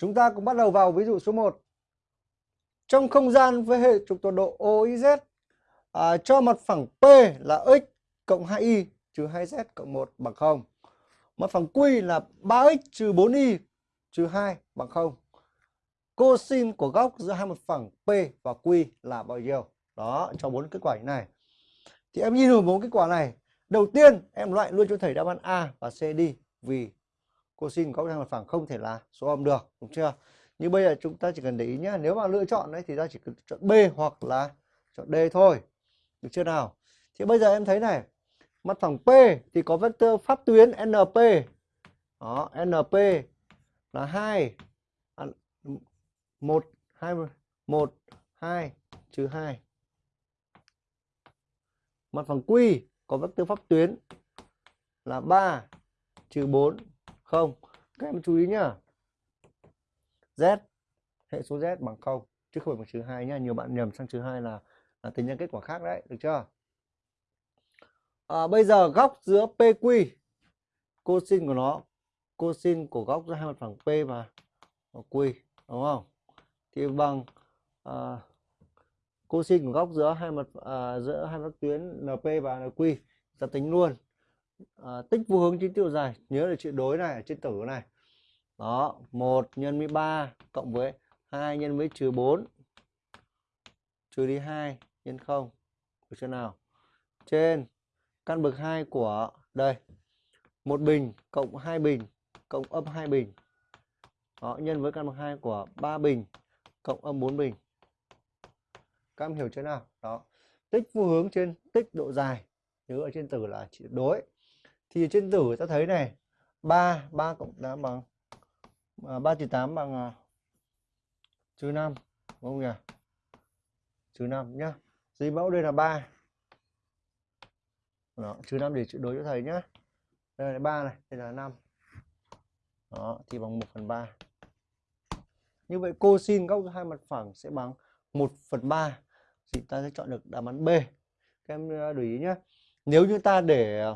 Chúng ta cũng bắt đầu vào ví dụ số 1. Trong không gian với hệ trục tọa độ OIZ à, cho mặt phẳng P là x cộng 2y trừ 2z cộng 1 bằng 0. Mặt phẳng Q là 3x trừ 4y trừ 2 bằng 0. Cosin của góc giữa hai mặt phẳng P và Q là bao nhiêu? Đó, cho bốn kết quả như này. Thì em nhìn vào bốn kết quả này. Đầu tiên em loại luôn cho thầy đáp án A và C đi vì cosin góc hai mặt phẳng không thể là số âm được, đúng chưa? Như bây giờ chúng ta chỉ cần để ý nhé, nếu mà lựa chọn đấy thì ta chỉ cần chọn B hoặc là chọn D thôi. Được chưa nào? Thì bây giờ em thấy này, mặt phẳng P thì có vectơ pháp tuyến NP. Đó, NP là hai, à, một hai một hai trừ hai. Mặt phẳng Q có vectơ pháp tuyến là 3 trừ 4 không. Các em chú ý nhá. Z hệ số Z bằng 0 chứ không phải bằng trừ hai nhá. Nhiều bạn nhầm sang trừ hai là là tính ra kết quả khác đấy, được chưa? À, bây giờ góc giữa PQ cosin của nó cosin của góc giữa hai mặt phẳng P và Q đúng không? Thì bằng à, cosin của góc giữa hai mặt à, giữa hai mặt tuyến NP và NQ ta tính luôn. À, tích vô hướng chính tiêu dài, nhớ là chữ đối này ở trên tử này. Đó, 1 nhân với 3 cộng với 2 nhân với trừ 4 trừ đi 2 nhân 0. Được chưa nào? Trên căn bậc 2 của đây một bình cộng 2 bình cộng âm 2 bình đó, nhân với căn bậc 2 của 3 bình cộng âm 4 bình các em hiểu chưa nào đó tích vô hướng trên tích độ dài nhớ ở trên tử là chỉ đối thì trên tử ta thấy này 3 3 cộng 8 bằng à, 3 trừ 8 bằng à, trừ 5 đúng không nhỉ? Trừ 5 nhá. Dưới mẫu đây là 3 đó, trừ 5 để đối cho thầy nhá. Đây là 3 này đây là 5 đó thì bằng 1 phần 3 như vậy cosin góc hai mặt phẳng sẽ bằng 1 phần 3 thì ta sẽ chọn được đáp án B. Các em à, để ý nhé nếu như ta để à,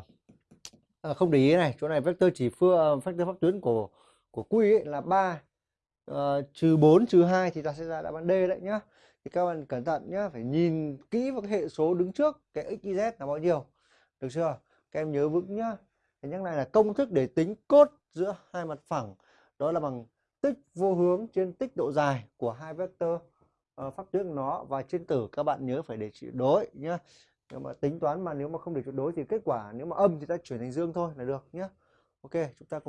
à, không để ý này chỗ này vectơ chỉ phương ờ, vector vectơ pháp tuyến của của quy ấy là 3 ờ, trừ 4 trừ 2 thì ta sẽ ra đáp án D đấy nhá. Thì các bạn cẩn thận nhá phải nhìn kỹ vào cái hệ số đứng trước cái x y z là bao nhiêu. Được chưa? Các em nhớ vững nhá. Thì nhắc này là công thức để tính cốt giữa hai mặt phẳng đó là bằng tích vô hướng trên tích độ dài của hai vectơ uh, pháp tuyến của nó. Và trên tử các bạn nhớ phải để trị đối nhá nếu mà tính toán mà nếu mà không để tuyệt đối thì kết quả nếu mà âm thì ta chuyển thành dương thôi là được nhé, ok chúng ta cùng